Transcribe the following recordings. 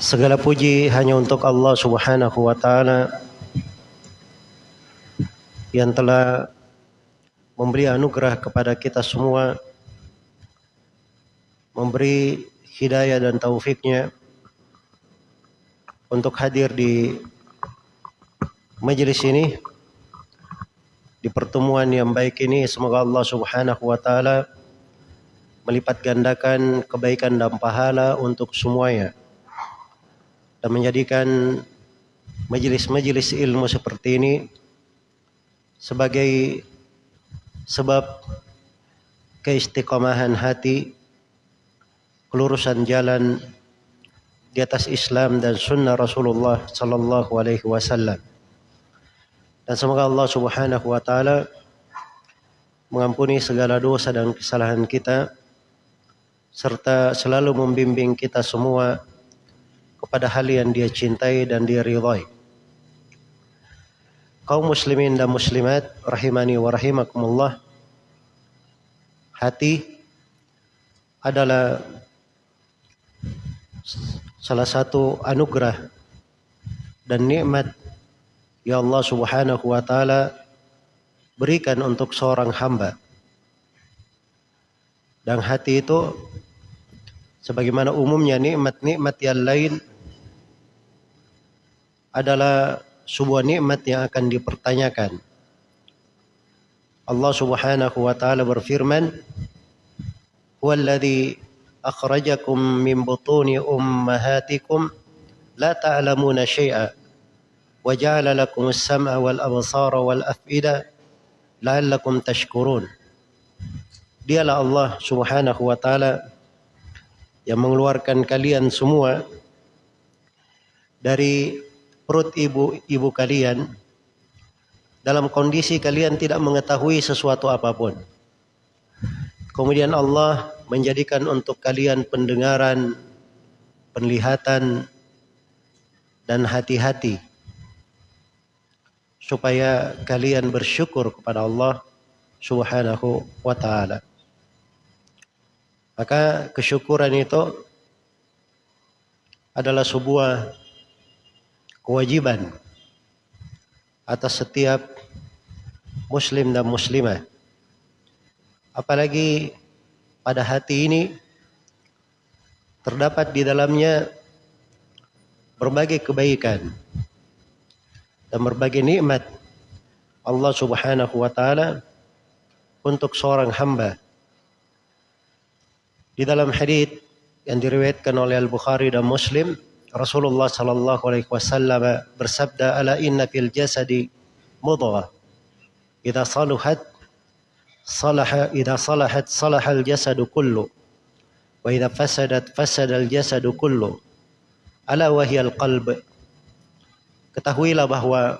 Segala puji hanya untuk Allah Subhanahu wa taala yang telah memberi anugerah kepada kita semua memberi hidayah dan taufiknya untuk hadir di majelis ini di pertemuan yang baik ini. Semoga Allah Subhanahu wa taala melipat gandakan kebaikan dan pahala untuk semuanya dan menjadikan majelis-majelis ilmu seperti ini sebagai sebab keistiqomahan hati kelurusan jalan di atas Islam dan sunnah Rasulullah sallallahu alaihi wasallam. Dan semoga Allah Subhanahu wa taala mengampuni segala dosa dan kesalahan kita serta selalu membimbing kita semua kepada hal yang dia cintai dan dia ridhai. Kaum muslimin dan muslimat rahimani wa rahimakumullah. Hati adalah salah satu anugerah dan nikmat yang Allah Subhanahu wa taala berikan untuk seorang hamba. Dan hati itu sebagaimana umumnya nikmat-nikmat yang lain adalah sebuah nikmat yang akan dipertanyakan. Allah Subhanahu wa taala berfirman, "Huwallazi akhrajakum min butuni ummahatikum la ta'lamuna syai'a wa ja'ala lakum as-sam'a wal absara wal af'ida la'allakum tashkurun." Dialah Allah Subhanahu wa taala yang mengeluarkan kalian semua dari perut ibu-ibu kalian dalam kondisi kalian tidak mengetahui sesuatu apa pun. Kemudian Allah menjadikan untuk kalian pendengaran, penglihatan, dan hati-hati supaya kalian bersyukur kepada Allah Subhanahu wa taala. Maka kesyukuran itu adalah sebuah kewajiban atas setiap muslim dan muslimah. Apalagi pada hati ini terdapat di dalamnya berbagai kebaikan dan berbagai nikmat Allah Subhanahu wa taala untuk seorang hamba. Di dalam hadis yang diriwayatkan oleh Al-Bukhari dan Muslim Rasulullah sallallahu alaihi wasallam bersabda ala inna fil jasadi mudghah. Idza saluhat salaha idza salahat salahal jasadu kullu. Wa idza fasadat fasada al jasadu kullu. Ala wahiyal qalb. Ketahuilah bahwa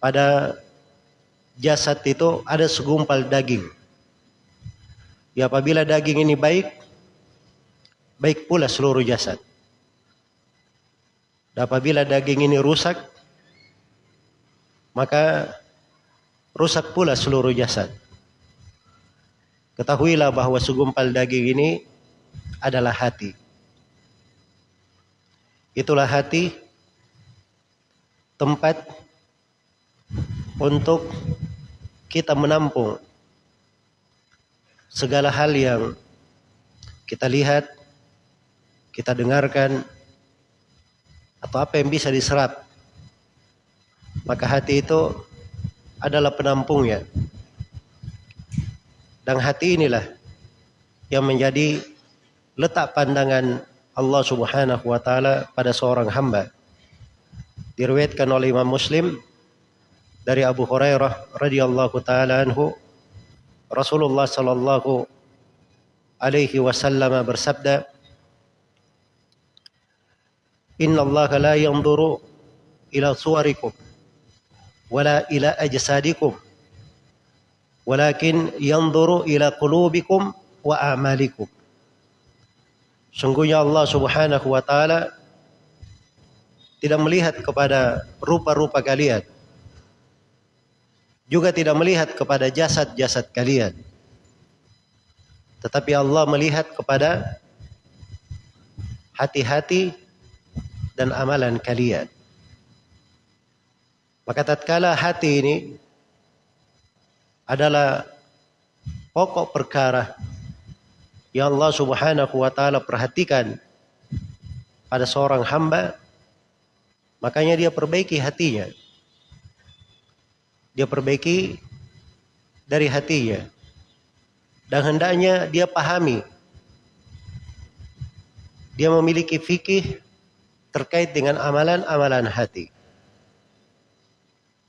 pada jasad itu ada segumpal daging. Ya apabila daging ini baik baik pula seluruh jasad dan apabila daging ini rusak, maka rusak pula seluruh jasad. Ketahuilah bahwa segumpal daging ini adalah hati. Itulah hati tempat untuk kita menampung segala hal yang kita lihat, kita dengarkan, atau apa yang bisa diserap. Maka hati itu adalah penampungnya. Dan hati inilah yang menjadi letak pandangan Allah Subhanahu wa taala pada seorang hamba. Diriwayatkan oleh Imam Muslim dari Abu Hurairah radhiyallahu taala anhu Rasulullah sallallahu alaihi wasallam bersabda Inna Allah la yanzuru ila suwarikum wala ila ajsadikum walakin yanzuru ila qulubikum wa a'malikum. Sungguhnya Allah Subhanahu wa taala tidak melihat kepada rupa-rupa kalian. Juga tidak melihat kepada jasad-jasad kalian. Tetapi Allah melihat kepada hati-hati dan amalan kalian. Maka tatkala hati ini adalah pokok perkara yang Allah Subhanahu wa taala perhatikan pada seorang hamba, makanya dia perbaiki hatinya. Dia perbaiki dari hatinya. Dan hendaknya dia pahami. Dia memiliki fikih terkait dengan amalan-amalan hati.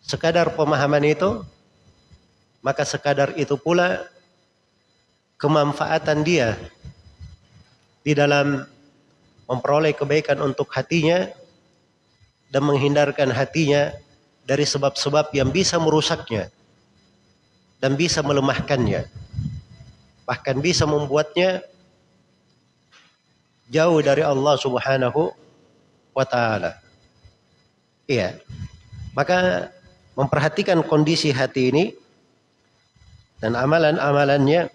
Sekadar pemahaman itu, maka sekadar itu pula kemanfaatan dia di dalam memperoleh kebaikan untuk hatinya dan menghindarkan hatinya dari sebab-sebab yang bisa merusaknya dan bisa melemahkannya. Bahkan bisa membuatnya jauh dari Allah Subhanahu wa taala. Iya. Maka memperhatikan kondisi hati ini dan amalan-amalannya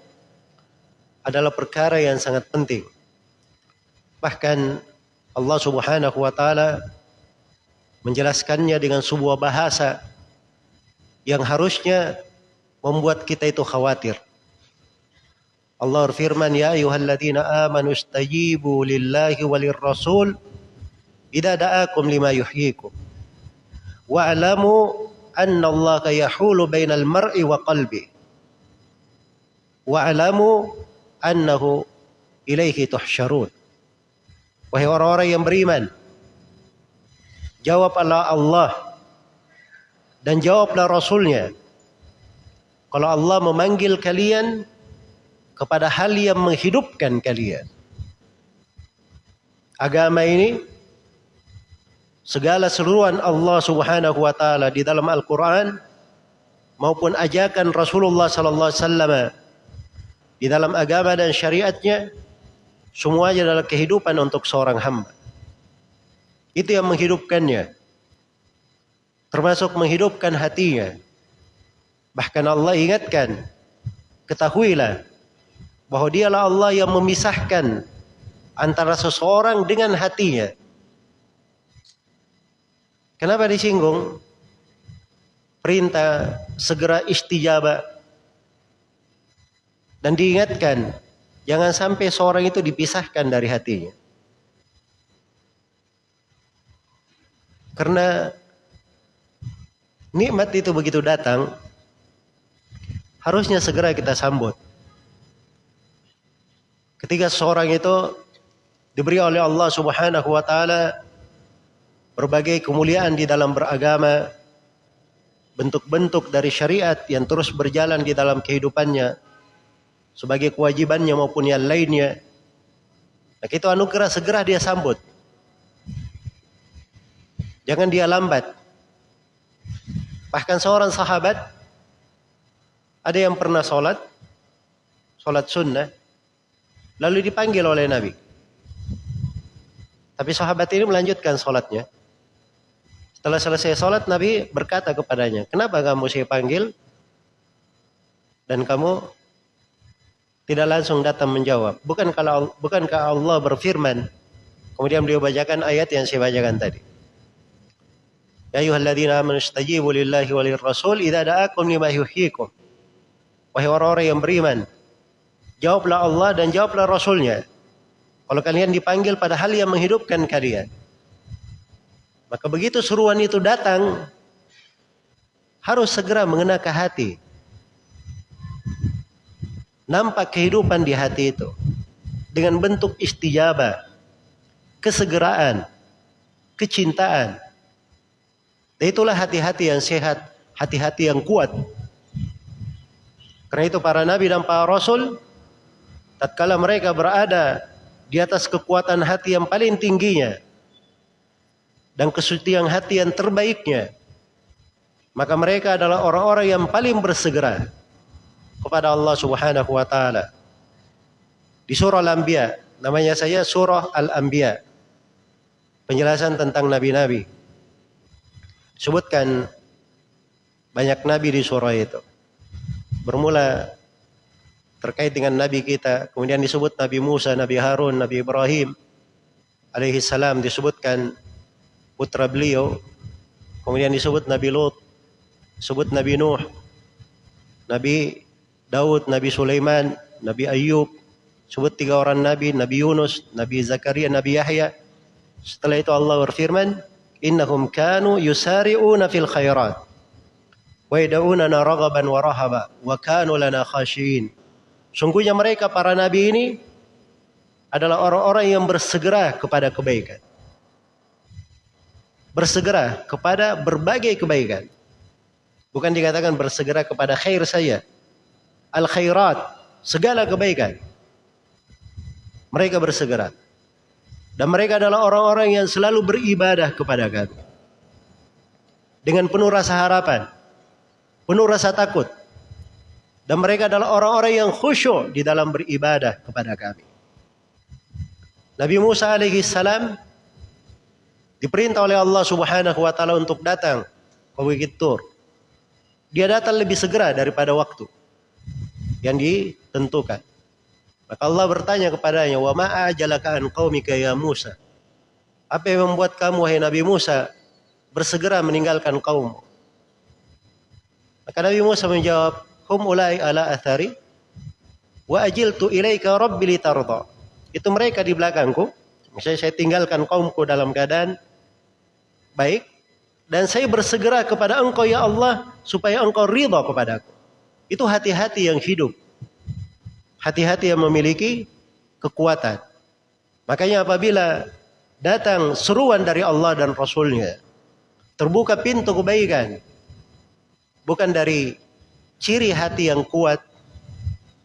adalah perkara yang sangat penting. Bahkan Allah Subhanahu wa taala menjelaskannya dengan sebuah bahasa yang harusnya membuat kita itu khawatir. Allah berfirman, "Ya ayyuhalladzina amanu istajibu lillahi walir rasul idza da'akum lima yuhyikum." Wa'lamu anna Allah yahulu bainal mar'i wa qalbi. Wa'lamu annahu ilaihi tuhsyarun. Wahai orang-orang yang beriman, jawablah Allah dan jawablah Rasulnya. Kalau Allah memanggil kalian kepada hal yang menghidupkan kalian. Agama ini segala seluruhan Allah Subhanahu wa taala di dalam Al-Qur'an maupun ajakan Rasulullah sallallahu alaihi wasallam di dalam agama dan syariatnya semuanya adalah kehidupan untuk seorang hamba. Itu yang menghidupkannya. Termasuk menghidupkan hatinya. Bahkan Allah ingatkan, ketahuilah bahwa dialah Allah yang memisahkan antara seseorang dengan hatinya. Kenapa disinggung? Perintah segera istijabah. Dan diingatkan, jangan sampai seorang itu dipisahkan dari hatinya. Karena nikmat itu begitu datang, harusnya segera kita sambut. Ketika seorang itu diberi oleh Allah Subhanahu wa taala berbagai kemuliaan di dalam beragama, bentuk-bentuk dari syariat yang terus berjalan di dalam kehidupannya sebagai kewajibannya maupun yang lainnya. Maka itu anugerah segera dia sambut. Jangan dia lambat. Bahkan seorang sahabat ada yang pernah sholat, sholat sunnah, lalu dipanggil oleh Nabi. Tapi sahabat ini melanjutkan sholatnya. Setelah selesai sholat, Nabi berkata kepadanya, kenapa kamu saya panggil? Dan kamu tidak langsung datang menjawab. Bukan kalau bukankah Allah berfirman? Kemudian beliau bacakan ayat yang saya bacakan tadi. Ya ayyuhalladzina amanu lillahi walir rasul idza da'akum lima yuhyikum. Wahai orang-orang yang beriman, jawablah Allah dan jawablah Rasulnya. Kalau kalian dipanggil pada hal yang menghidupkan kalian. Maka begitu seruan itu datang, harus segera mengena ke hati. Nampak kehidupan di hati itu. Dengan bentuk istijabah, kesegeraan, kecintaan. Itulah hati-hati yang sehat, hati-hati yang kuat. Karena itu para nabi dan para rasul, tatkala mereka berada di atas kekuatan hati yang paling tingginya, dan kesucian hati yang terbaiknya maka mereka adalah orang-orang yang paling bersegera kepada Allah Subhanahu wa taala. Di surah Al-Anbiya, namanya saya surah Al-Anbiya. Penjelasan tentang nabi-nabi. Sebutkan banyak nabi di surah itu. Bermula terkait dengan nabi kita, kemudian disebut Nabi Musa, Nabi Harun, Nabi Ibrahim, alaihi salam disebutkan putra beliau, kemudian disebut Nabi Lut, disebut Nabi Nuh, Nabi Daud, Nabi Sulaiman, Nabi Ayub, sebut tiga orang Nabi, Nabi Yunus, Nabi Zakaria, Nabi Yahya. Setelah itu Allah berfirman, innahum kanu yusari'una fil khairat wa yad'unana raghaban wa rahaba wa kanu lana khashiyin. Sungguhnya mereka para nabi ini adalah orang-orang yang bersegera kepada kebaikan. Bersegera kepada berbagai kebaikan. Bukan dikatakan bersegera kepada khair saja. Al khairat, segala kebaikan. Mereka bersegera. Dan mereka adalah orang-orang yang selalu beribadah kepada kami. Dengan penuh rasa harapan. Penuh rasa takut. Dan mereka adalah orang-orang yang khusyuk di dalam beribadah kepada kami. Nabi Musa alaihi salam diperintah oleh Allah Subhanahu wa taala untuk datang ke Bukit Tur. Dia datang lebih segera daripada waktu yang ditentukan. Maka Allah bertanya kepadanya, "Wa ma ajalaka an qaumika ya Musa?" Apa yang membuat kamu wahai Nabi Musa bersegera meninggalkan kaummu? Maka Nabi Musa menjawab, "Hum ulai ala athari wa ajiltu ilaika rabbi litarda." Itu mereka di belakangku. Misalnya saya tinggalkan kaumku dalam keadaan baik dan saya bersegera kepada engkau ya Allah supaya engkau ridha kepadaku. Itu hati-hati yang hidup hati-hati yang memiliki kekuatan. Makanya apabila datang seruan dari Allah dan Rasulnya, terbuka pintu kebaikan. Bukan dari ciri hati yang kuat,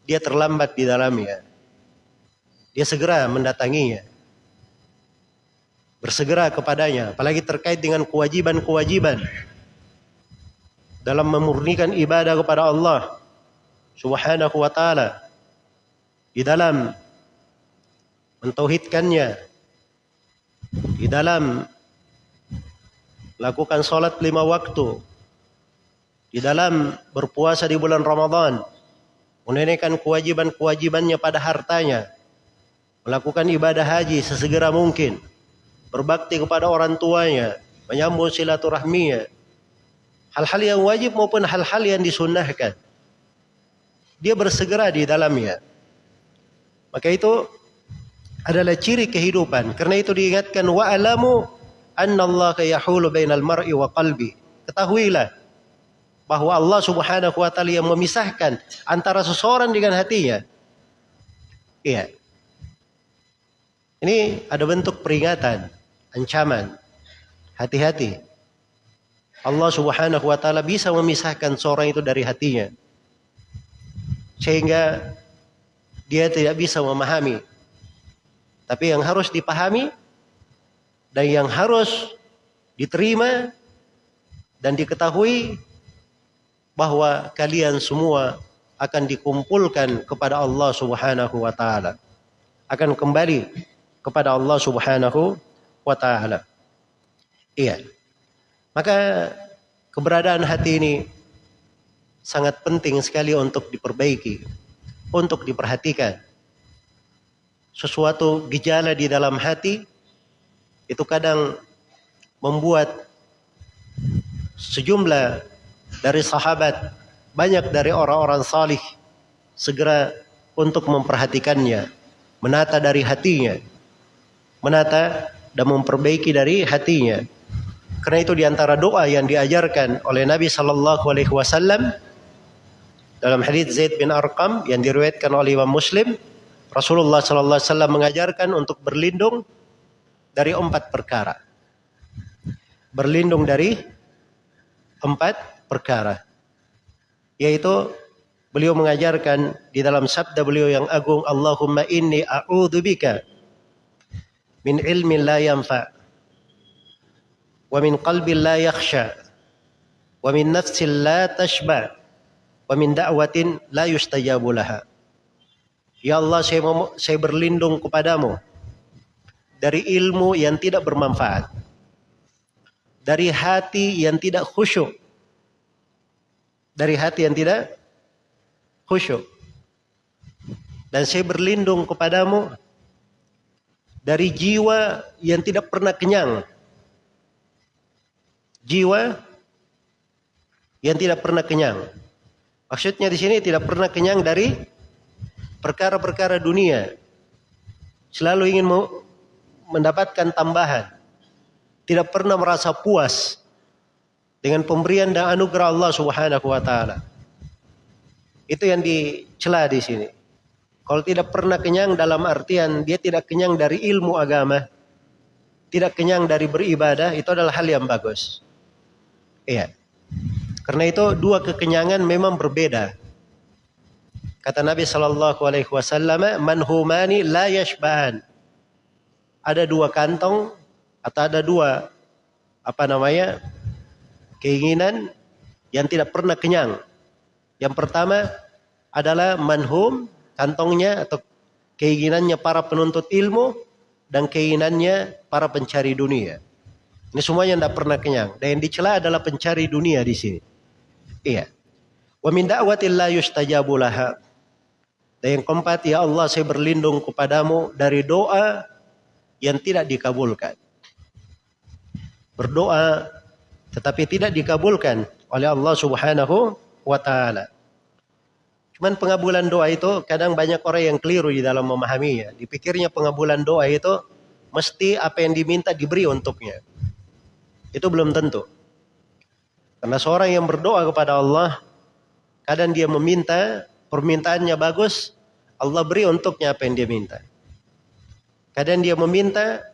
dia terlambat di dalamnya. Dia segera mendatanginya. Bersegera kepadanya, apalagi terkait dengan kewajiban-kewajiban dalam memurnikan ibadah kepada Allah Subhanahu wa taala di dalam mentauhidkannya, di dalam lakukan sholat lima waktu, di dalam berpuasa di bulan Ramadan, menunaikan kewajiban-kewajibannya pada hartanya, melakukan ibadah haji sesegera mungkin, berbakti kepada orang tuanya, menyambung silaturahminya, hal-hal yang wajib maupun hal-hal yang disunnahkan. Dia bersegera di dalamnya. Maka itu adalah ciri kehidupan. Karena itu diingatkan wa alamu annallaha yahulu bainal mar'i wa qalbi. Ketahuilah bahwa Allah Subhanahu wa taala yang memisahkan antara seseorang dengan hatinya. Iya. Ini ada bentuk peringatan, ancaman. Hati-hati. Allah Subhanahu wa taala bisa memisahkan seorang itu dari hatinya. Sehingga dia tidak bisa memahami. Tapi yang harus dipahami dan yang harus diterima dan diketahui bahwa kalian semua akan dikumpulkan kepada Allah Subhanahu wa taala. Akan kembali kepada Allah Subhanahu wa taala. Iya. Maka keberadaan hati ini sangat penting sekali untuk diperbaiki untuk diperhatikan. Sesuatu gejala di dalam hati itu kadang membuat sejumlah dari sahabat, banyak dari orang-orang salih segera untuk memperhatikannya, menata dari hatinya, menata dan memperbaiki dari hatinya. Karena itu di antara doa yang diajarkan oleh Nabi Sallallahu Alaihi Wasallam dalam hadis Zaid bin Arqam yang diriwayatkan oleh Imam Muslim, Rasulullah sallallahu alaihi wasallam mengajarkan untuk berlindung dari empat perkara. Berlindung dari empat perkara. Yaitu beliau mengajarkan di dalam sabda beliau yang agung, Allahumma inni a'udzubika min ilmin la yanfa wa min qalbin la yakhsha wa min nafsin la tashba' wa min da'watin la yustajabu laha. Ya Allah, saya, saya berlindung kepadamu dari ilmu yang tidak bermanfaat. Dari hati yang tidak khusyuk. Dari hati yang tidak khusyuk. Dan saya berlindung kepadamu dari jiwa yang tidak pernah kenyang. Jiwa yang tidak pernah kenyang. Maksudnya di sini tidak pernah kenyang dari perkara-perkara dunia. Selalu ingin mendapatkan tambahan. Tidak pernah merasa puas dengan pemberian dan anugerah Allah Subhanahu wa taala. Itu yang dicela di sini. Kalau tidak pernah kenyang dalam artian dia tidak kenyang dari ilmu agama, tidak kenyang dari beribadah, itu adalah hal yang bagus. Iya. Karena itu dua kekenyangan memang berbeda. Kata Nabi Shallallahu Alaihi Wasallam, manhumani la yashbahan. Ada dua kantong atau ada dua apa namanya keinginan yang tidak pernah kenyang. Yang pertama adalah manhum kantongnya atau keinginannya para penuntut ilmu dan keinginannya para pencari dunia. Ini semuanya tidak pernah kenyang. Dan yang dicela adalah pencari dunia di sini. Iya. Wa min da'watin laha. Dan yang keempat, ya Allah saya berlindung kepadamu dari doa yang tidak dikabulkan. Berdoa tetapi tidak dikabulkan oleh Allah Subhanahu wa taala. Cuman pengabulan doa itu kadang banyak orang yang keliru di dalam memahaminya. Dipikirnya pengabulan doa itu mesti apa yang diminta diberi untuknya. Itu belum tentu. Karena seorang yang berdoa kepada Allah, kadang dia meminta, permintaannya bagus, Allah beri untuknya apa yang dia minta. Kadang dia meminta,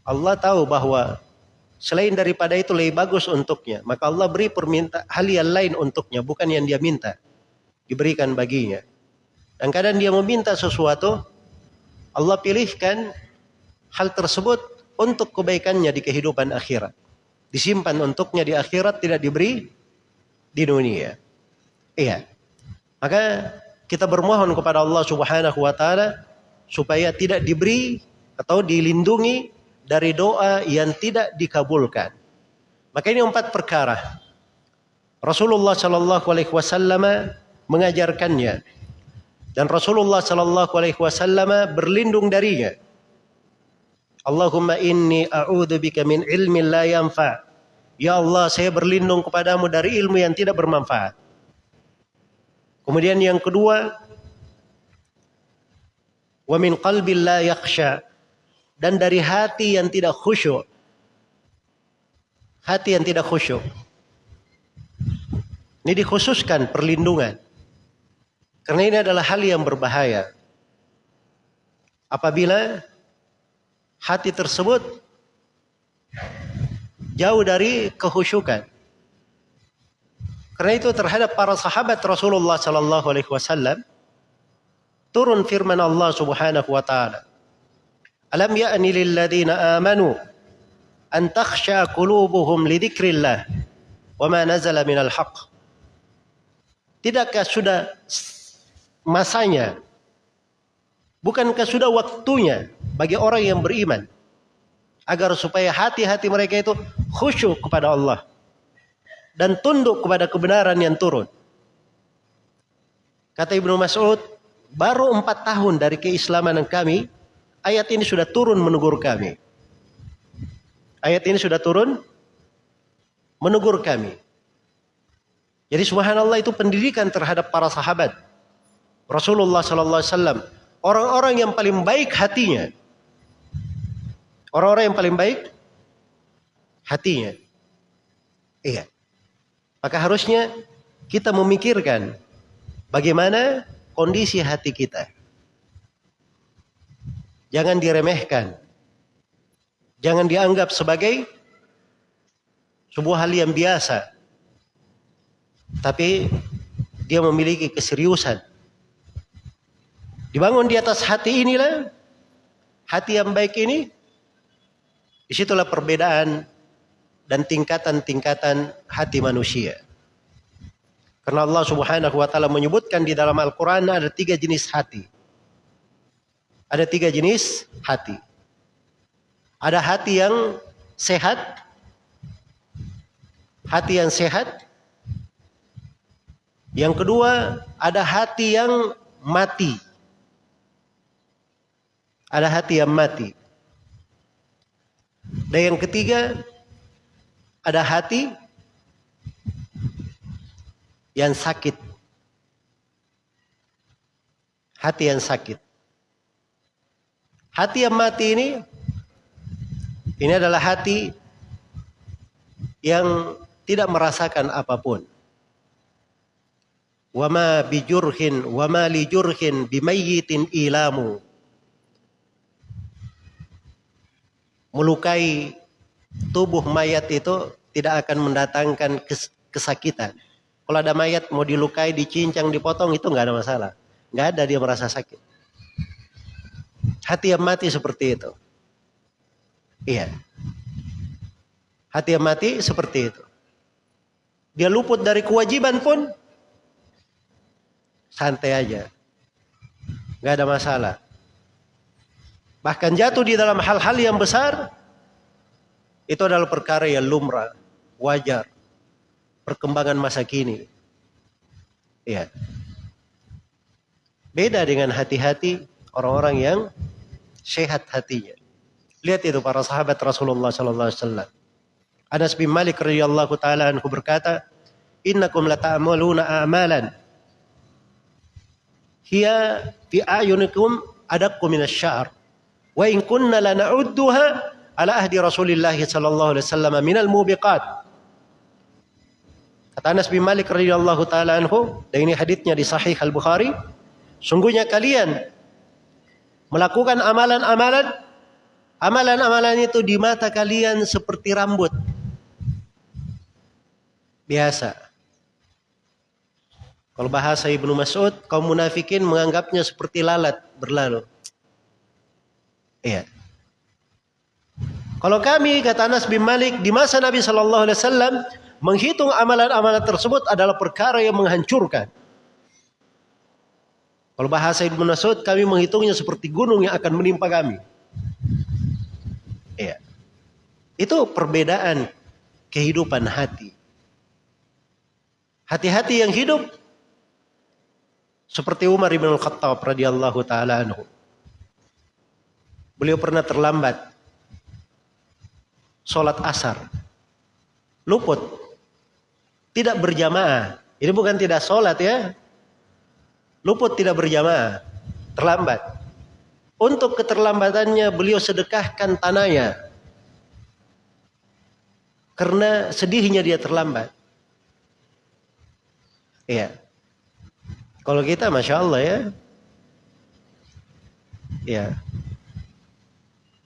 Allah tahu bahwa selain daripada itu lebih bagus untuknya. Maka Allah beri perminta hal yang lain untuknya, bukan yang dia minta diberikan baginya. Dan kadang dia meminta sesuatu, Allah pilihkan hal tersebut untuk kebaikannya di kehidupan akhirat. Disimpan untuknya di akhirat tidak diberi di dunia. Iya. Maka kita bermohon kepada Allah Subhanahu wa taala supaya tidak diberi atau dilindungi dari doa yang tidak dikabulkan. Maka ini empat perkara. Rasulullah Shallallahu Alaihi Wasallam mengajarkannya dan Rasulullah Shallallahu Alaihi Wasallam berlindung darinya. Allahumma inni a'udzubika min ilmin la yanfa. Ya Allah, saya berlindung kepadamu dari ilmu yang tidak bermanfaat. Kemudian yang kedua, wa min qalbil la yakhsha dan dari hati yang tidak khusyuk. Hati yang tidak khusyuk. Ini dikhususkan perlindungan. Karena ini adalah hal yang berbahaya. Apabila hati tersebut jauh dari kehusyukan. Karena itu terhadap para sahabat Rasulullah sallallahu alaihi wasallam turun firman Allah Subhanahu wa taala. Alam ya'ni lil ladzina amanu an takhsha qulubuhum li dzikrillah wa ma nazala minal haqq. Tidakkah sudah masanya. Bukankah sudah waktunya bagi orang yang beriman agar supaya hati-hati mereka itu khusyuk kepada Allah dan tunduk kepada kebenaran yang turun. Kata Ibnu Mas'ud, baru empat tahun dari keislaman kami, ayat ini sudah turun menegur kami. Ayat ini sudah turun menegur kami. Jadi subhanallah itu pendidikan terhadap para sahabat. Rasulullah sallallahu alaihi wasallam orang-orang yang paling baik hatinya. Orang-orang yang paling baik hatinya. Iya. Maka harusnya kita memikirkan bagaimana kondisi hati kita. Jangan diremehkan. Jangan dianggap sebagai sebuah hal yang biasa. Tapi dia memiliki keseriusan Dibangun di atas hati inilah, hati yang baik ini, di situlah perbedaan dan tingkatan-tingkatan hati manusia. Karena Allah subhanahu wa ta'ala menyebutkan di dalam Al-Quran ada tiga jenis hati. Ada tiga jenis hati. Ada hati yang sehat, hati yang sehat. Yang kedua, ada hati yang mati ada hati yang mati. Dan yang ketiga, ada hati yang sakit. Hati yang sakit. Hati yang mati ini ini adalah hati yang tidak merasakan apa pun. Wama bijurhin wama lijurhin bimayyitin ilamu. Melukai tubuh mayat itu tidak akan mendatangkan kesakitan. Kalau ada mayat mau dilukai, dicincang, dipotong itu nggak ada masalah. Nggak ada dia merasa sakit. Hati yang mati seperti itu. Iya. Hati yang mati seperti itu. Dia luput dari kewajiban pun santai aja. Nggak ada masalah. Bahkan jatuh di dalam hal-hal yang besar itu adalah perkara yang lumrah, wajar. Perkembangan masa kini. Iya. Beda dengan hati-hati orang-orang yang sehat hatinya. Lihat itu para sahabat Rasulullah sallallahu alaihi wasallam. Anas bin Malik radhiyallahu taala anhu berkata, "Innakum lata'maluna a'malan hiya fi ayunikum adaqqu minasy-sya'r wa in kunna lana'udduha ala ahdi Rasulillah sallallahu alaihi wasallam minal mubiqat." Kata Anas bin Malik radhiyallahu taala anhu, dan ini hadisnya di Sahih Al-Bukhari, Sungguhnya kalian melakukan amalan-amalan amalan-amalan itu di mata kalian seperti rambut. Biasa. Kalau bahasa Ibnu Mas'ud, kaum munafikin menganggapnya seperti lalat berlalu. Iya. Kalau kami kata Anas bin Malik di masa Nabi Shallallahu Alaihi Wasallam menghitung amalan-amalan tersebut adalah perkara yang menghancurkan. Kalau bahasa Ibnu Mas'ud kami menghitungnya seperti gunung yang akan menimpa kami. Iya. Itu perbedaan kehidupan hati. Hati-hati yang hidup seperti Umar bin Al-Khattab radhiyallahu taala anhu. Beliau pernah terlambat sholat asar. Luput. Tidak berjamaah. Ini bukan tidak sholat ya luput tidak berjamaah, terlambat. Untuk keterlambatannya beliau sedekahkan tanahnya. Karena sedihnya dia terlambat. Iya. Kalau kita Masya Allah ya. Iya.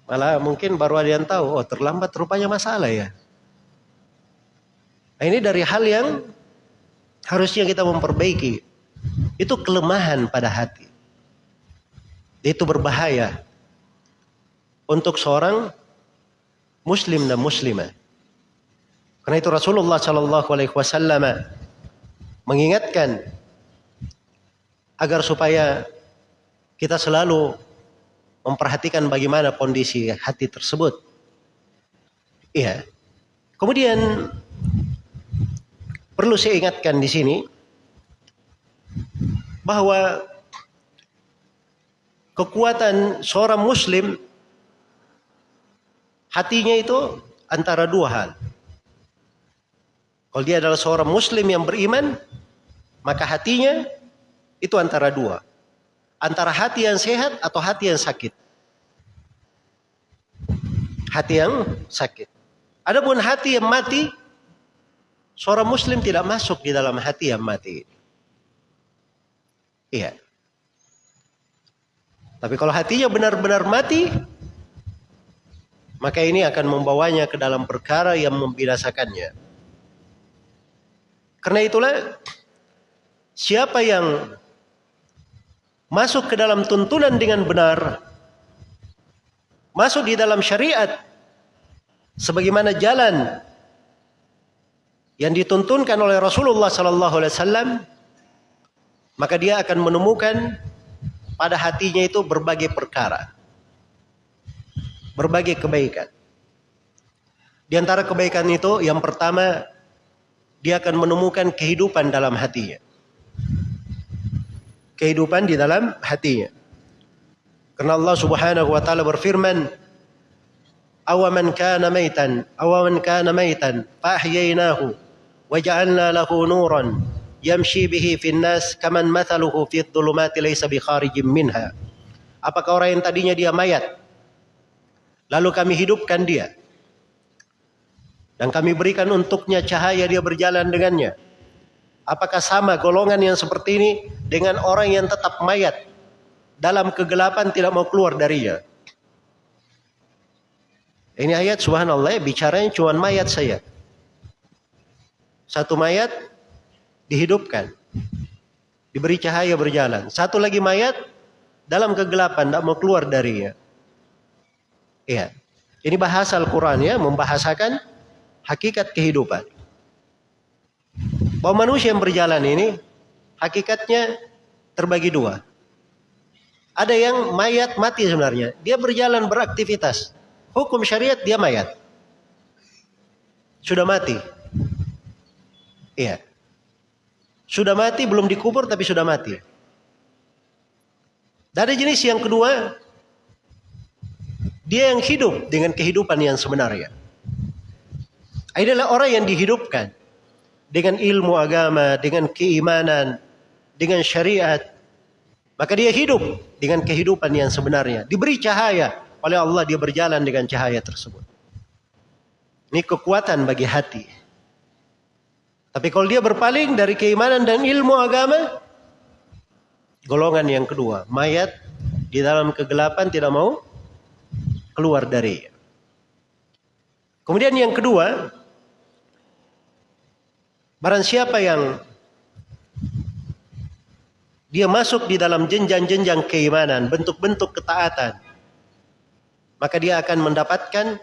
Malah mungkin baru ada yang tahu, oh terlambat rupanya masalah ya. Nah, ini dari hal yang harusnya kita memperbaiki. Itu kelemahan pada hati. Itu berbahaya untuk seorang muslim dan muslimah. Karena itu Rasulullah Shallallahu Alaihi Wasallam mengingatkan agar supaya kita selalu memperhatikan bagaimana kondisi hati tersebut. Iya. Kemudian perlu saya ingatkan di sini bahwa kekuatan seorang muslim hatinya itu antara dua hal. Kalau dia adalah seorang muslim yang beriman, maka hatinya itu antara dua. Antara hati yang sehat atau hati yang sakit. Hati yang sakit. Adapun hati yang mati, seorang muslim tidak masuk di dalam hati yang mati. Iya. Tapi kalau hatinya benar-benar mati, maka ini akan membawanya ke dalam perkara yang membinasakannya. Karena itulah siapa yang masuk ke dalam tuntunan dengan benar, masuk di dalam syariat sebagaimana jalan yang dituntunkan oleh Rasulullah sallallahu alaihi wasallam maka dia akan menemukan pada hatinya itu berbagai perkara. Berbagai kebaikan. Di antara kebaikan itu yang pertama dia akan menemukan kehidupan dalam hatinya. Kehidupan di dalam hatinya. Karena Allah Subhanahu wa taala berfirman, awaman kana maitan awaman kana maitan fahyainahu waja'alna lahu nuran yamshi bihi fin nas kaman mathaluhu fi dhulumati laysa bi kharijin minha apakah orang yang tadinya dia mayat lalu kami hidupkan dia dan kami berikan untuknya cahaya dia berjalan dengannya apakah sama golongan yang seperti ini dengan orang yang tetap mayat dalam kegelapan tidak mau keluar darinya ini ayat subhanallah ya, bicaranya cuma mayat saya. Satu mayat dihidupkan. Diberi cahaya berjalan. Satu lagi mayat dalam kegelapan tidak mau keluar darinya. Iya. Ini bahasa Al-Quran ya, membahasakan hakikat kehidupan. Bahwa manusia yang berjalan ini hakikatnya terbagi dua. Ada yang mayat mati sebenarnya. Dia berjalan beraktivitas. Hukum syariat dia mayat. Sudah mati. Iya. Sudah mati belum dikubur tapi sudah mati. Dari jenis yang kedua, dia yang hidup dengan kehidupan yang sebenarnya. Adalah orang yang dihidupkan dengan ilmu agama, dengan keimanan, dengan syariat. Maka dia hidup dengan kehidupan yang sebenarnya. Diberi cahaya, oleh Allah dia berjalan dengan cahaya tersebut. Ini kekuatan bagi hati. Tapi kalau dia berpaling dari keimanan dan ilmu agama, golongan yang kedua, mayat di dalam kegelapan tidak mau keluar dari. Kemudian yang kedua, barang siapa yang dia masuk di dalam jenjang-jenjang keimanan, bentuk-bentuk ketaatan, maka dia akan mendapatkan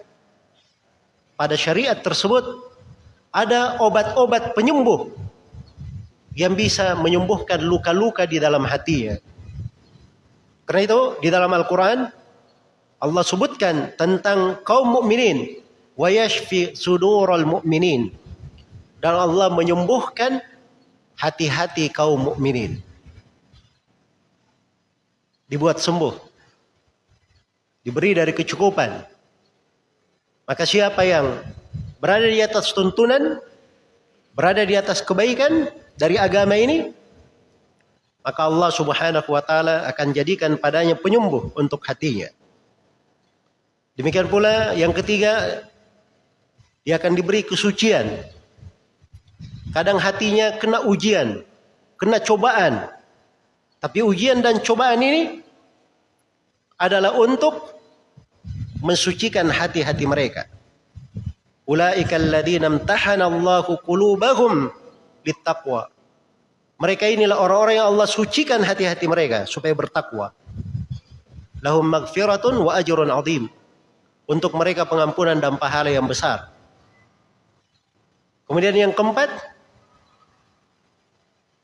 pada syariat tersebut ada obat-obat penyembuh yang bisa menyembuhkan luka-luka di dalam hatinya. Karena itu di dalam Al-Quran Allah sebutkan tentang kaum mukminin wa yashfi sudurul mu'minin dan Allah menyembuhkan hati-hati kaum mukminin. Dibuat sembuh diberi dari kecukupan. Maka siapa yang berada di atas tuntunan, berada di atas kebaikan dari agama ini, maka Allah Subhanahu wa taala akan jadikan padanya penyembuh untuk hatinya. Demikian pula yang ketiga, dia akan diberi kesucian. Kadang hatinya kena ujian, kena cobaan. Tapi ujian dan cobaan ini adalah untuk mensucikan hati-hati mereka. Ulaika alladziina imtahana Allahu qulubahum littaqwa. Mereka inilah orang-orang yang Allah sucikan hati-hati mereka supaya bertakwa. Lahum maghfiratun wa ajrun azim. Untuk mereka pengampunan dan pahala yang besar. Kemudian yang keempat,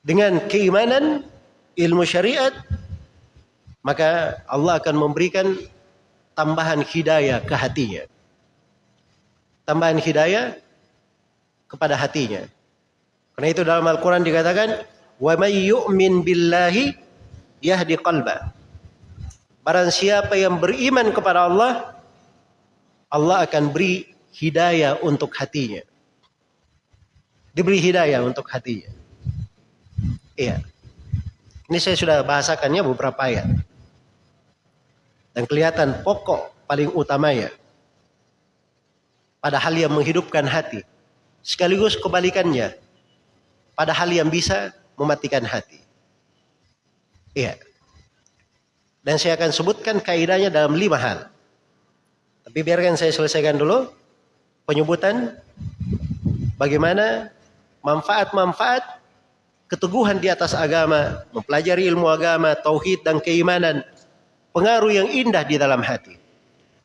dengan keimanan, ilmu syariat, maka Allah akan memberikan tambahan hidayah ke hatinya. Tambahan hidayah kepada hatinya. Karena itu dalam Al-Quran dikatakan, Wa may yu'min billahi yahdi qalba. Barang siapa yang beriman kepada Allah, Allah akan beri hidayah untuk hatinya. Diberi hidayah untuk hatinya. Iya. Ini saya sudah bahasakannya beberapa ayat. Dan kelihatan pokok paling utamanya. Pada hal yang menghidupkan hati. Sekaligus kebalikannya. Pada hal yang bisa mematikan hati. Iya. Dan saya akan sebutkan kaidahnya dalam lima hal. Tapi biarkan saya selesaikan dulu penyebutan bagaimana manfaat-manfaat keteguhan di atas agama, mempelajari ilmu agama, tauhid dan keimanan pengaruh yang indah di dalam hati.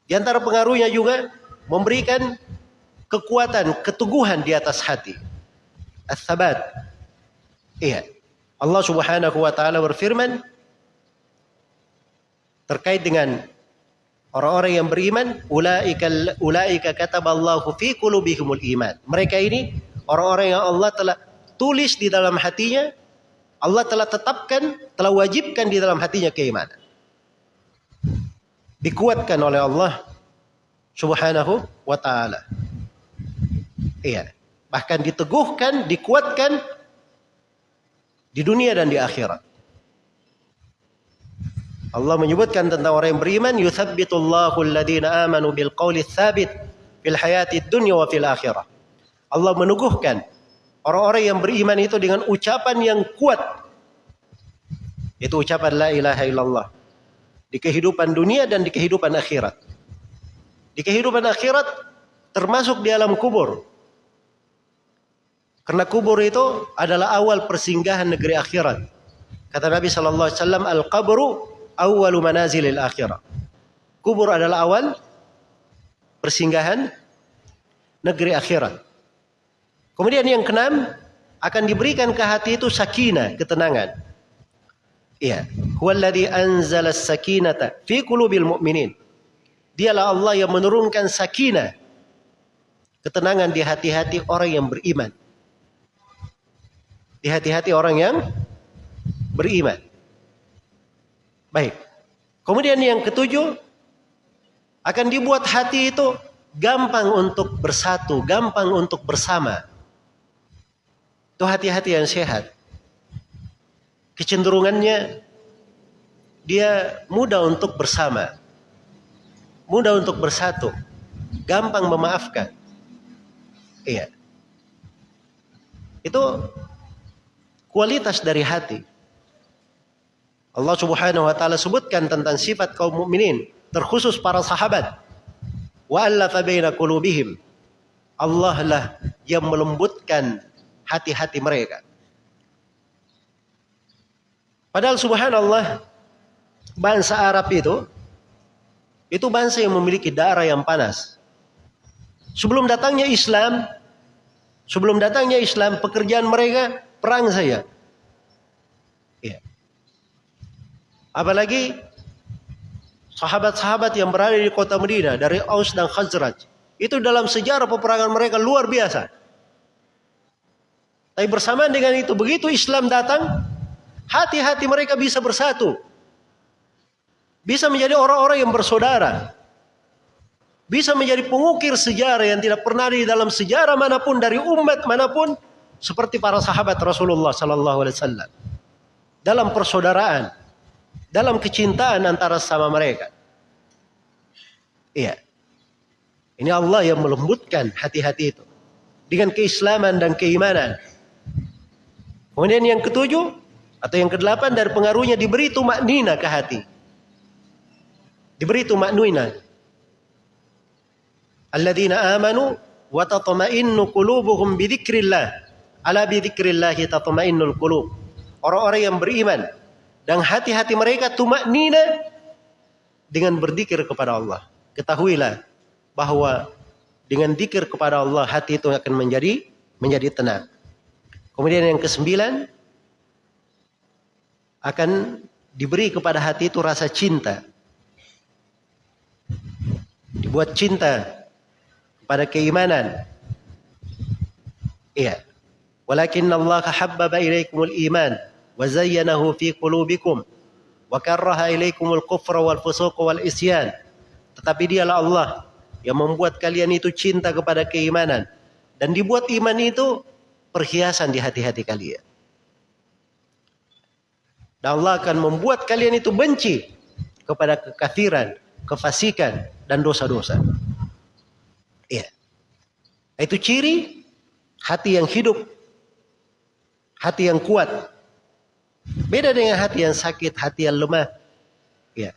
Di antara pengaruhnya juga memberikan kekuatan, keteguhan di atas hati. As-sabat. Iya. Allah Subhanahu wa taala berfirman terkait dengan orang-orang yang beriman, ulaika ulaika kataballahu fi qulubihimul iman. Mereka ini orang-orang yang Allah telah tulis di dalam hatinya, Allah telah tetapkan, telah wajibkan di dalam hatinya keimanan dikuatkan oleh Allah Subhanahu wa taala. Iya. Bahkan diteguhkan, dikuatkan di dunia dan di akhirat. Allah menyebutkan tentang orang yang beriman, yuthabbitullahu alladhina amanu bil tsabit fil hayati dunya wa fil akhirah. Allah meneguhkan orang-orang yang beriman itu dengan ucapan yang kuat. Itu ucapan la ilaha illallah. Di kehidupan dunia dan di kehidupan akhirat. Di kehidupan akhirat termasuk di alam kubur. Karena kubur itu adalah awal persinggahan negeri akhirat. Kata Nabi sallallahu alaihi wasallam, "Al-qabru awwalu manazilil akhirah." Kubur adalah awal persinggahan negeri akhirat. Kemudian yang keenam akan diberikan ke hati itu sakinah, ketenangan. Iya, huwallazi anzala as-sakinata fi qulubil mu'minin. Dialah Allah yang menurunkan sakinah, ketenangan di hati-hati orang yang beriman di hati-hati orang yang beriman. Baik. Kemudian yang ketujuh akan dibuat hati itu gampang untuk bersatu, gampang untuk bersama. Itu hati-hati yang sehat. Kecenderungannya dia mudah untuk bersama. Mudah untuk bersatu. Gampang memaafkan. Iya. Itu kualitas dari hati. Allah Subhanahu wa taala sebutkan tentang sifat kaum mukminin, terkhusus para sahabat. Wa allafa. Allah lah yang melembutkan hati-hati mereka. Padahal subhanallah bangsa Arab itu itu bangsa yang memiliki darah yang panas. Sebelum datangnya Islam, sebelum datangnya Islam, pekerjaan mereka perang saya. Ya. Apalagi sahabat-sahabat yang berada di kota Medina dari Aus dan Khazraj. Itu dalam sejarah peperangan mereka luar biasa. Tapi bersamaan dengan itu, begitu Islam datang, hati-hati mereka bisa bersatu. Bisa menjadi orang-orang yang bersaudara. Bisa menjadi pengukir sejarah yang tidak pernah di dalam sejarah mana pun dari umat mana pun seperti para sahabat Rasulullah sallallahu alaihi wasallam dalam persaudaraan, dalam kecintaan antara sama mereka. Iya. Ini Allah yang melembutkan hati-hati itu dengan keislaman dan keimanan. Kemudian yang ketujuh atau yang kedelapan dari pengaruhnya diberi tumak nina ke hati. Diberi tumak nina. Alladzina amanu wa tatma'innu qulubuhum bi dzikrillah. Ala bidzikrillahi tatmainnul qulub. Orang-orang yang beriman dan hati-hati mereka tumak nina dengan berzikir kepada Allah. Ketahuilah bahwa dengan zikir kepada Allah hati itu akan menjadi menjadi tenang. Kemudian yang kesembilan akan diberi kepada hati itu rasa cinta. Dibuat cinta kepada keimanan. Iya. Walakin Allah habbaba ilaikumul iman wa zayyanahu fi qulubikum wa karraha ilaikumul kufra wal fusuq wal isyan. Tetapi dialah Allah yang membuat kalian itu cinta kepada keimanan dan dibuat iman itu perhiasan di hati-hati kalian. Dan Allah akan membuat kalian itu benci kepada kekafiran, kefasikan dan dosa-dosa. Iya. Itu ciri hati yang hidup hati yang kuat. Beda dengan hati yang sakit, hati yang lemah. Ya.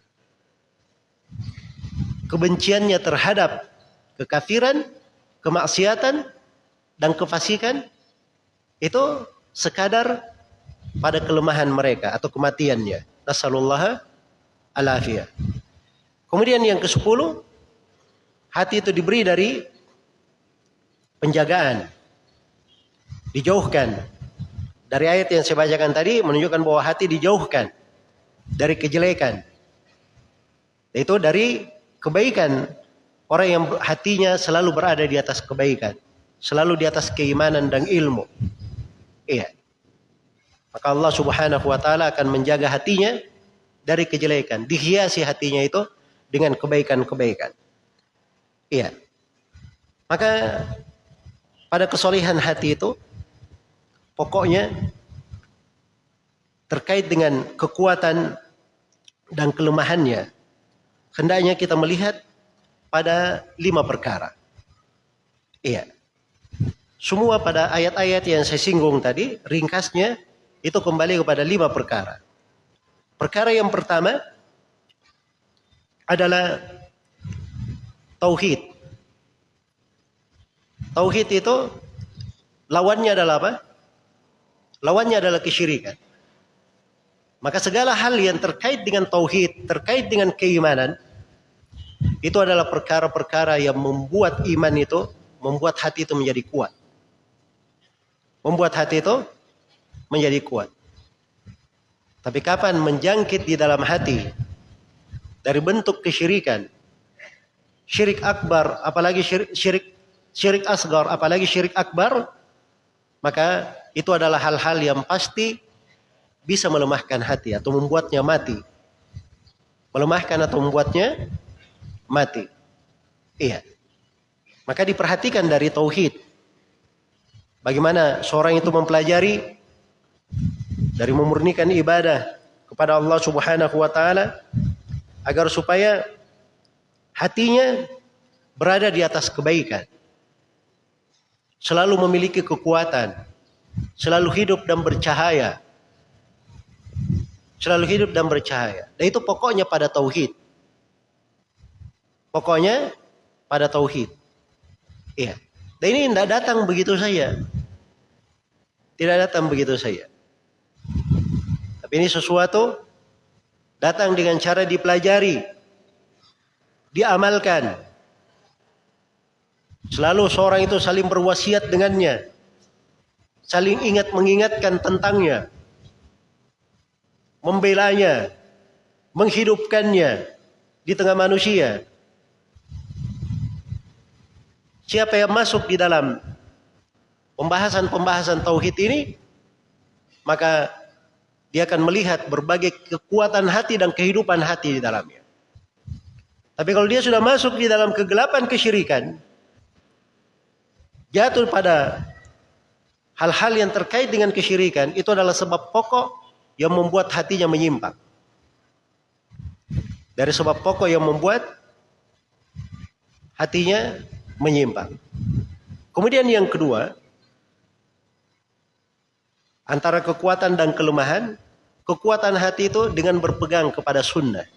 Kebenciannya terhadap kekafiran, kemaksiatan, dan kefasikan itu sekadar pada kelemahan mereka atau kematiannya. Nasallallahu alafiyah. Kemudian yang ke-10 hati itu diberi dari penjagaan. Dijauhkan dari ayat yang saya bacakan tadi menunjukkan bahwa hati dijauhkan dari kejelekan. Itu dari kebaikan. Orang yang hatinya selalu berada di atas kebaikan. Selalu di atas keimanan dan ilmu. Iya. Maka Allah subhanahu wa ta'ala akan menjaga hatinya dari kejelekan. Dihiasi hatinya itu dengan kebaikan-kebaikan. Iya. Maka pada kesolehan hati itu pokoknya terkait dengan kekuatan dan kelemahannya hendaknya kita melihat pada lima perkara. Iya. Semua pada ayat-ayat yang saya singgung tadi, ringkasnya itu kembali kepada lima perkara. Perkara yang pertama adalah tauhid. Tauhid itu lawannya adalah apa? Lawannya adalah kesyirikan. Maka segala hal yang terkait dengan tauhid, terkait dengan keimanan, itu adalah perkara-perkara yang membuat iman itu, membuat hati itu menjadi kuat. Membuat hati itu menjadi kuat. Tapi kapan menjangkit di dalam hati dari bentuk kesyirikan, syirik akbar, apalagi syirik syirik, syirik asgar, apalagi syirik akbar, maka itu adalah hal-hal yang pasti bisa melemahkan hati atau membuatnya mati. Melemahkan atau membuatnya mati. Iya. Maka diperhatikan dari tauhid. Bagaimana seorang itu mempelajari dari memurnikan ibadah kepada Allah Subhanahu wa taala agar supaya hatinya berada di atas kebaikan. Selalu memiliki kekuatan, selalu hidup dan bercahaya. Selalu hidup dan bercahaya. Dan itu pokoknya pada tauhid. Pokoknya pada tauhid. Iya. Dan ini tidak datang begitu saja. Tidak datang begitu saja. Tapi ini sesuatu datang dengan cara dipelajari, diamalkan. Selalu seorang itu saling berwasiat dengannya. Saling ingat mengingatkan tentangnya. Membelanya. Menghidupkannya di tengah manusia. Siapa yang masuk di dalam pembahasan-pembahasan tauhid ini, maka dia akan melihat berbagai kekuatan hati dan kehidupan hati di dalamnya. Tapi kalau dia sudah masuk di dalam kegelapan kesyirikan, jatuh pada hal-hal yang terkait dengan kesyirikan, itu adalah sebab pokok yang membuat hatinya menyimpang. Dari sebab pokok yang membuat hatinya menyimpang. Kemudian yang kedua, antara kekuatan dan kelemahan, kekuatan hati itu dengan berpegang kepada sunnah.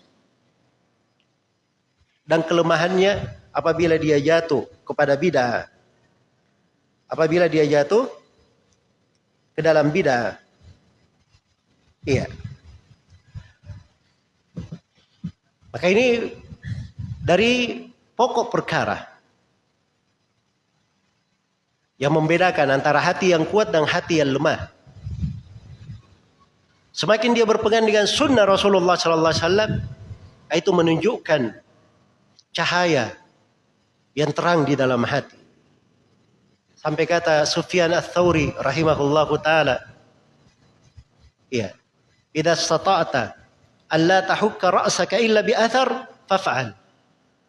Dan kelemahannya apabila dia jatuh kepada bid'ah. Apabila dia jatuh ke dalam bid'ah. Iya. Maka ini dari pokok perkara yang membedakan antara hati yang kuat dan hati yang lemah. Semakin dia berpegang dengan sunnah Rasulullah Sallallahu Alaihi Wasallam, itu menunjukkan cahaya yang terang di dalam hati. Sampai kata Sufyan Ats-Tsauri rahimahullah taala, ya, "Idza stata'ta alla tahukka ra'saka illa bi athar faf'al."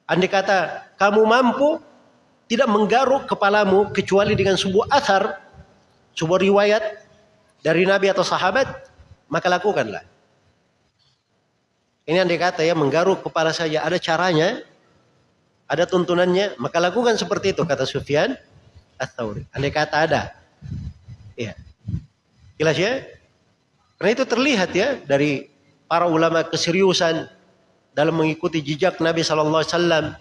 Andai kata kamu mampu tidak menggaruk kepalamu kecuali dengan sebuah athar, sebuah riwayat dari Nabi atau sahabat, maka lakukanlah. Ini yang dikata ya menggaruk kepala saja ada caranya, ada tuntunannya, maka lakukan seperti itu kata Sufyan Ats-Tsauri. Andai kata ada. Ya. Jelas ya? Karena itu terlihat ya dari para ulama keseriusan dalam mengikuti jejak Nabi wasallam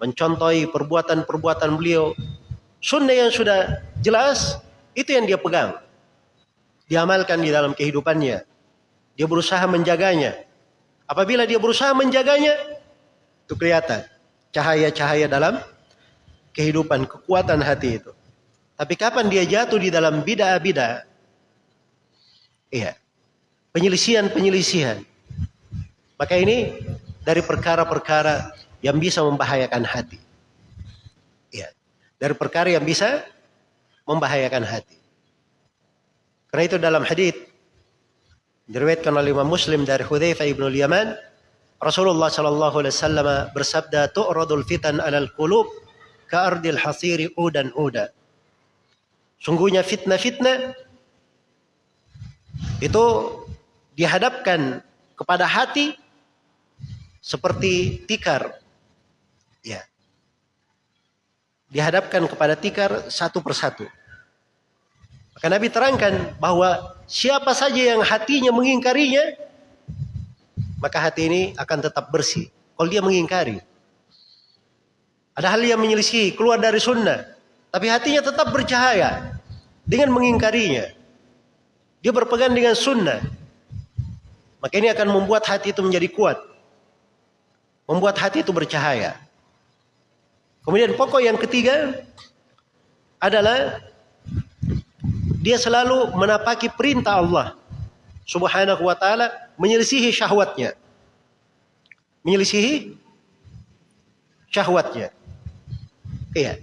mencontohi perbuatan-perbuatan beliau. Sunnah yang sudah jelas, itu yang dia pegang. Diamalkan di dalam kehidupannya. Dia berusaha menjaganya. Apabila dia berusaha menjaganya, itu kelihatan cahaya-cahaya dalam kehidupan, kekuatan hati itu. Tapi kapan dia jatuh di dalam bida-bida, iya, penyelisihan-penyelisihan. Maka ini dari perkara-perkara yang bisa membahayakan hati. Ya. Dari perkara yang bisa membahayakan hati. Karena itu dalam hadis diriwayatkan oleh Imam Muslim dari Hudzaifah ibnu Yaman, Rasulullah Shallallahu Alaihi Wasallam bersabda, "Tu'radul fitan alal qulub ka'ardil hasiri udan uda." Sungguhnya fitnah-fitnah itu dihadapkan kepada hati seperti tikar. Ya. Dihadapkan kepada tikar satu persatu. Maka Nabi terangkan bahwa siapa saja yang hatinya mengingkarinya, maka hati ini akan tetap bersih. Kalau dia mengingkari. Ada hal yang menyelisih, keluar dari sunnah. Tapi hatinya tetap bercahaya. Dengan mengingkarinya. Dia berpegang dengan sunnah. Maka ini akan membuat hati itu menjadi kuat. Membuat hati itu bercahaya. Kemudian pokok yang ketiga adalah dia selalu menapaki perintah Allah Subhanahu wa taala menyelisihi syahwatnya. Menyelisihi syahwatnya. Iya.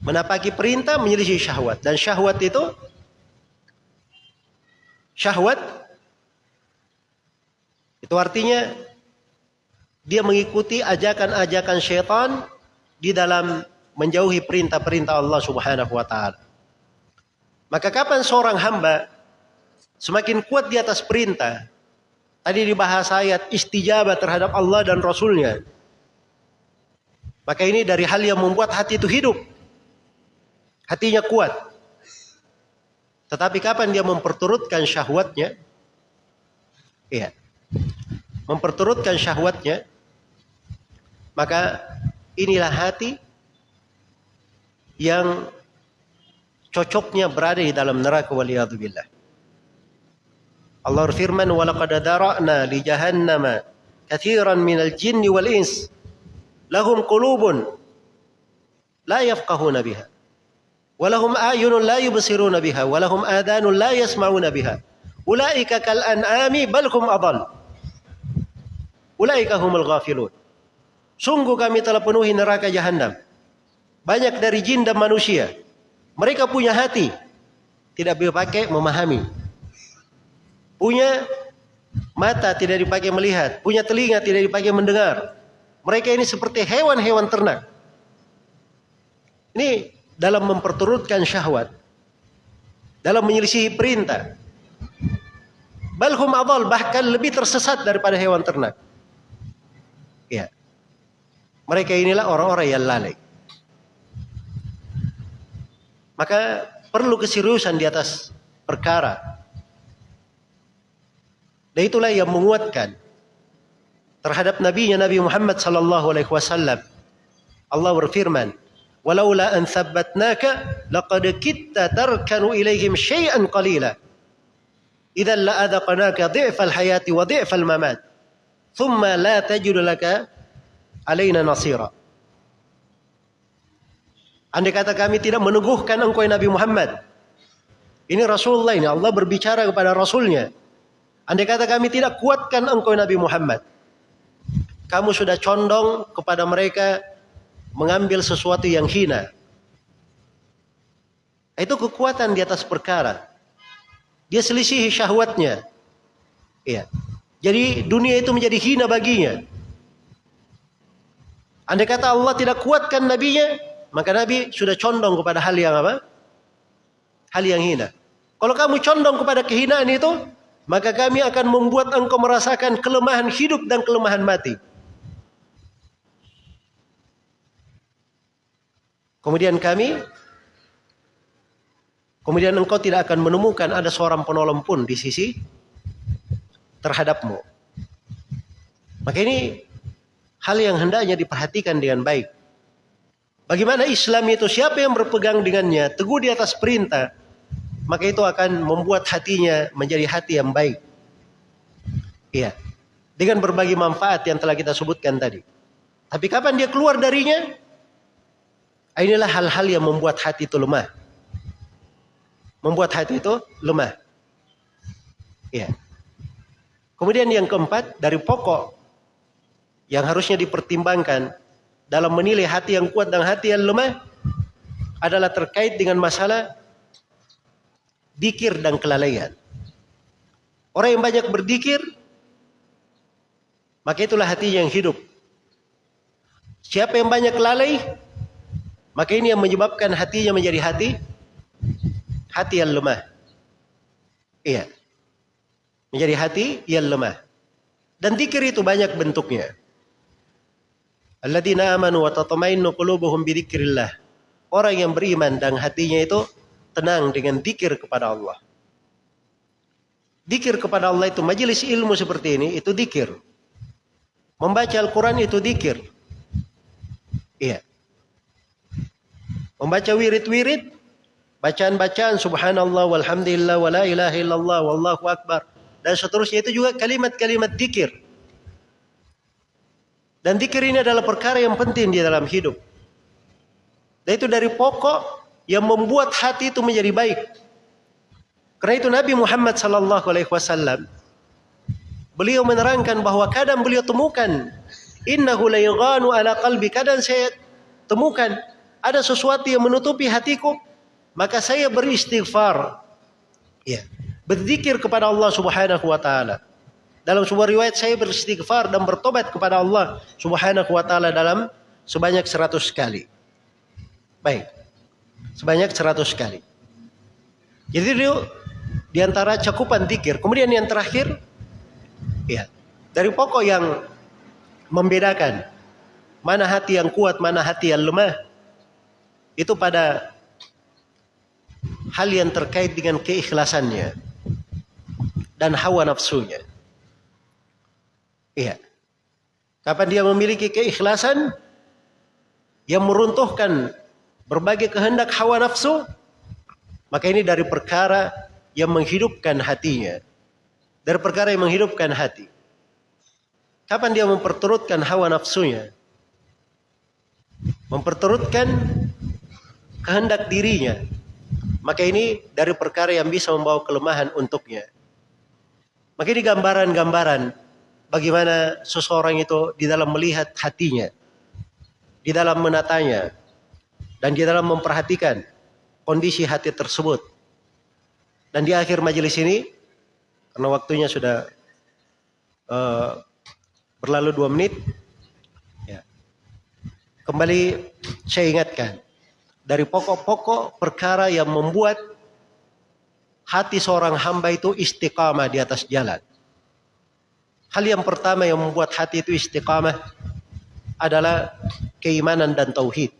Menapaki perintah menyelisihi syahwat dan syahwat itu syahwat itu artinya dia mengikuti ajakan-ajakan syaitan di dalam menjauhi perintah-perintah Allah Subhanahu wa taala. Maka kapan seorang hamba Semakin kuat di atas perintah. Tadi dibahas ayat istijabah terhadap Allah dan Rasulnya. Maka ini dari hal yang membuat hati itu hidup. Hatinya kuat. Tetapi kapan dia memperturutkan syahwatnya? Iya. Memperturutkan syahwatnya. Maka inilah hati yang cocoknya berada di dalam neraka waliyadzubillah. Allah berfirman walaqad dara'na li jahannama katsiran minal jinni wal ins. Lahum qulubun la yafqahuna biha. Walahum ayunun la yubsiruna biha. Walahum adanun la yasma'una biha. Ulaika kal an'ami bal hum adall. Ulaika humul ghafilun. Sungguh kami telah penuhi neraka jahanam banyak dari jin dan manusia mereka punya hati tidak pakai memahami Punya mata tidak dipakai melihat, punya telinga tidak dipakai mendengar. Mereka ini seperti hewan-hewan ternak. Ini dalam memperturutkan syahwat. Dalam menyelisihi perintah. Balhum adal bahkan lebih tersesat daripada hewan ternak. Ya. Mereka inilah orang-orang yang lalai. Maka perlu keseriusan di atas perkara dan itulah yang menguatkan terhadap nabinya Nabi Muhammad sallallahu alaihi wasallam. Allah berfirman, "Walaula an thabbatnaka laqad kitta tarkanu ilaihim syai'an qalila." Idzan la adaqnaka dhi'fal hayati wa dhi'fal mamat. Thumma la tajid laka alaina nasira. Andai kata kami tidak meneguhkan engkau Nabi Muhammad. Ini Rasulullah ini Allah berbicara kepada Rasulnya. Andai kata kami tidak kuatkan engkau Nabi Muhammad. Kamu sudah condong kepada mereka mengambil sesuatu yang hina. Itu kekuatan di atas perkara. Dia selisihi syahwatnya. Iya. Jadi dunia itu menjadi hina baginya. Andai kata Allah tidak kuatkan nabinya, maka nabi sudah condong kepada hal yang apa? Hal yang hina. Kalau kamu condong kepada kehinaan itu, maka kami akan membuat engkau merasakan kelemahan hidup dan kelemahan mati. Kemudian kami kemudian engkau tidak akan menemukan ada seorang penolong pun di sisi terhadapmu. Maka ini hal yang hendaknya diperhatikan dengan baik. Bagaimana Islam itu siapa yang berpegang dengannya, teguh di atas perintah, maka itu akan membuat hatinya menjadi hati yang baik. Iya. Dengan berbagai manfaat yang telah kita sebutkan tadi. Tapi kapan dia keluar darinya? Inilah hal-hal yang membuat hati itu lemah. Membuat hati itu lemah. Iya. Kemudian yang keempat dari pokok yang harusnya dipertimbangkan dalam menilai hati yang kuat dan hati yang lemah adalah terkait dengan masalah dikir dan kelalaian. Orang yang banyak berdikir, maka itulah hati yang hidup. Siapa yang banyak lalai, maka ini yang menyebabkan hatinya menjadi hati hati yang lemah. Iya. Menjadi hati yang lemah. Dan zikir itu banyak bentuknya. Alladzina amanu wa tatmainnu qulubuhum bi dzikrillah. Orang yang beriman dan hatinya itu tenang dengan zikir kepada Allah. Dikir kepada Allah itu majelis ilmu seperti ini itu dikir. Membaca Al-Quran itu dikir. Iya. Membaca wirid-wirid, bacaan-bacaan subhanallah walhamdulillah wa la ilaha illallah wallahu akbar dan seterusnya itu juga kalimat-kalimat dikir. Dan dikir ini adalah perkara yang penting di dalam hidup. Dan itu dari pokok yang membuat hati itu menjadi baik. Karena itu Nabi Muhammad sallallahu alaihi wasallam beliau menerangkan bahwa kadang beliau temukan innahu la yughanu ala qalbi kadang saya temukan ada sesuatu yang menutupi hatiku maka saya beristighfar ya berzikir kepada Allah Subhanahu wa taala dalam sebuah riwayat saya beristighfar dan bertobat kepada Allah Subhanahu wa taala dalam sebanyak 100 kali baik sebanyak 100 kali jadi dia di antara cakupan zikir. Kemudian yang terakhir, ya, dari pokok yang membedakan mana hati yang kuat, mana hati yang lemah, itu pada hal yang terkait dengan keikhlasannya dan hawa nafsunya. Iya. Kapan dia memiliki keikhlasan yang meruntuhkan berbagai kehendak hawa nafsu, maka ini dari perkara yang menghidupkan hatinya. Dari perkara yang menghidupkan hati. Kapan dia memperturutkan hawa nafsunya? Memperturutkan kehendak dirinya. Maka ini dari perkara yang bisa membawa kelemahan untuknya. Maka ini gambaran-gambaran bagaimana seseorang itu di dalam melihat hatinya. Di dalam menatanya. Dan di dalam memperhatikan kondisi hati tersebut dan di akhir majelis ini, karena waktunya sudah uh, berlalu dua menit, ya, kembali saya ingatkan dari pokok-pokok perkara yang membuat hati seorang hamba itu istiqamah di atas jalan. Hal yang pertama yang membuat hati itu istiqamah adalah keimanan dan tauhid.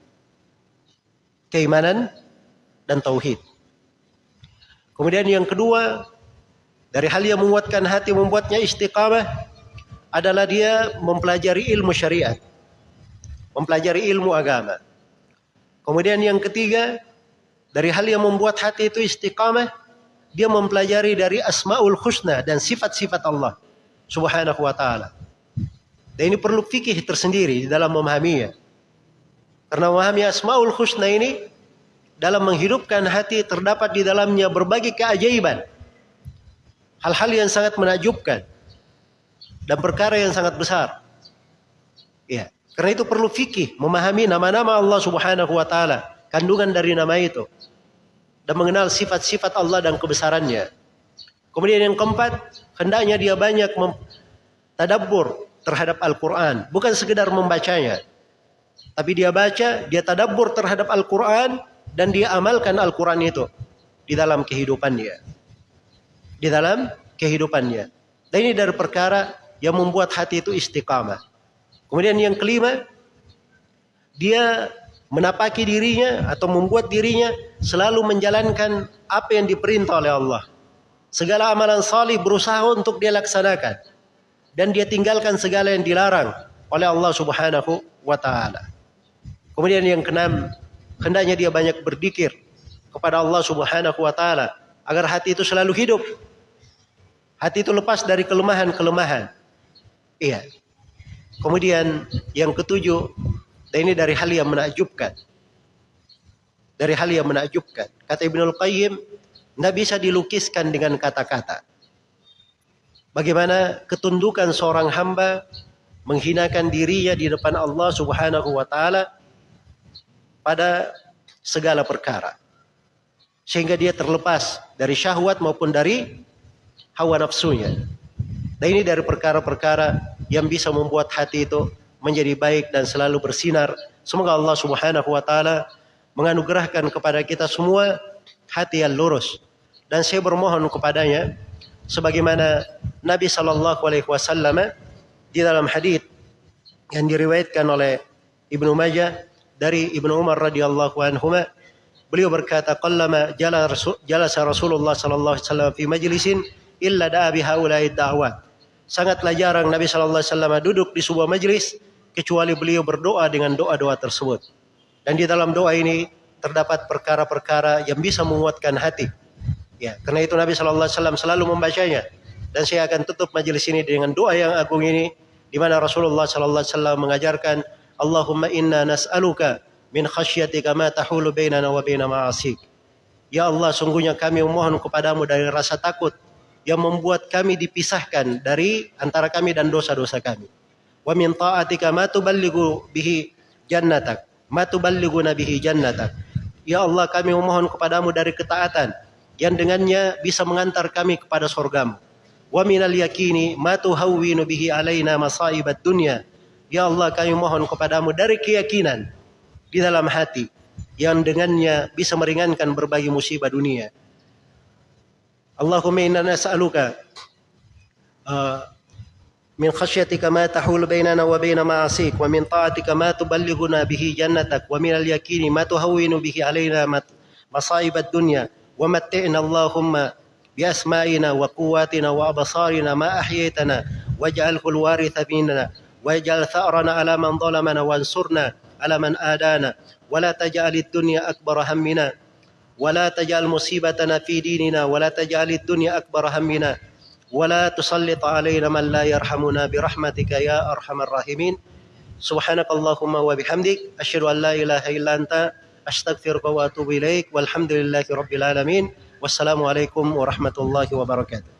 Keimanan dan tauhid. Kemudian yang kedua, dari hal yang menguatkan hati membuatnya istiqamah adalah dia mempelajari ilmu syariat. Mempelajari ilmu agama. Kemudian yang ketiga, dari hal yang membuat hati itu istiqamah, dia mempelajari dari asmaul husna dan sifat-sifat Allah subhanahu wa ta'ala. Dan ini perlu fikih tersendiri dalam memahaminya. Karena memahami asmaul husna ini dalam menghidupkan hati terdapat di dalamnya berbagai keajaiban. Hal-hal yang sangat menakjubkan dan perkara yang sangat besar. Ya, karena itu perlu fikih, memahami nama-nama Allah Subhanahu wa taala, kandungan dari nama itu dan mengenal sifat-sifat Allah dan kebesarannya. Kemudian yang keempat, hendaknya dia banyak tadabbur terhadap Al-Qur'an, bukan sekedar membacanya. Tapi dia baca, dia tadabbur terhadap Al-Qur'an dan dia amalkan Al-Quran itu di dalam kehidupannya. Di dalam kehidupannya. Dan ini dari perkara yang membuat hati itu istiqamah. Kemudian yang kelima, dia menapaki dirinya atau membuat dirinya selalu menjalankan apa yang diperintah oleh Allah. Segala amalan salih berusaha untuk dia laksanakan. Dan dia tinggalkan segala yang dilarang oleh Allah subhanahu wa ta'ala. Kemudian yang keenam, hendaknya dia banyak berzikir kepada Allah Subhanahu wa taala agar hati itu selalu hidup. Hati itu lepas dari kelemahan-kelemahan. Iya. Kemudian yang ketujuh, dan ini dari hal yang menakjubkan. Dari hal yang menakjubkan. Kata Ibnul Qayyim, tidak bisa dilukiskan dengan kata-kata. Bagaimana ketundukan seorang hamba menghinakan dirinya di depan Allah Subhanahu wa taala pada segala perkara. Sehingga dia terlepas dari syahwat maupun dari hawa nafsunya. Dan ini dari perkara-perkara yang bisa membuat hati itu menjadi baik dan selalu bersinar. Semoga Allah Subhanahu wa taala menganugerahkan kepada kita semua hati yang lurus. Dan saya bermohon kepadanya sebagaimana Nabi sallallahu alaihi wasallam di dalam hadis yang diriwayatkan oleh Ibnu Majah dari Ibnu Umar radhiyallahu anhu beliau berkata qallama jalasa Rasulullah sallallahu alaihi wasallam fi majlisin illa da'a bi haula'i da'wat. Sangatlah jarang Nabi sallallahu alaihi wasallam duduk di sebuah majlis kecuali beliau berdoa dengan doa-doa tersebut. Dan di dalam doa ini terdapat perkara-perkara yang bisa menguatkan hati ya karena itu Nabi sallallahu alaihi wasallam selalu membacanya dan saya akan tutup majelis ini dengan doa yang agung ini di mana Rasulullah sallallahu alaihi wasallam mengajarkan Allahumma inna nas'aluka min khasyatika ma tahulu bainana wa baina ma'asik Ya Allah sungguhnya kami memohon kepadamu dari rasa takut yang membuat kami dipisahkan dari antara kami dan dosa-dosa kami. Wa min ta'atika ma tuballighu bihi jannatak, ma tuballighuna bihi jannatak. Ya Allah kami memohon kepadamu dari ketaatan yang dengannya bisa mengantar kami kepada surgamu wa minal yakini ma tuhawwinu bihi alaina masaibat dunya ya Allah kami mohon kepadamu dari keyakinan di dalam hati yang dengannya bisa meringankan berbagai musibah dunia Allahumma inna nas'aluka uh, من خشيتك ما تحول بيننا وبين معاصيك ومن طاعتك ما تبلغنا به جنتك ومن اليقين ما تهون به علينا مصائب الدنيا ومتعنا اللهم بأسمائنا وقواتنا وأبصارنا ما أحييتنا واجعله الوارث منا واجعل ثأرنا على من ظلمنا وانصرنا على من آدانا ولا تجعل الدنيا أكبر همنا ولا تجعل مصيبتنا في ديننا ولا تجعل الدنيا أكبر همنا ولا تسلط علينا من لا يرحمنا برحمتك يا أرحم الراحمين. سبحانك اللهم وبحمدك أشهد أن لا إله إلا أنت أستغفرك وأتوب إليك والحمد لله رب العالمين والسلام عليكم ورحمة الله وبركاته.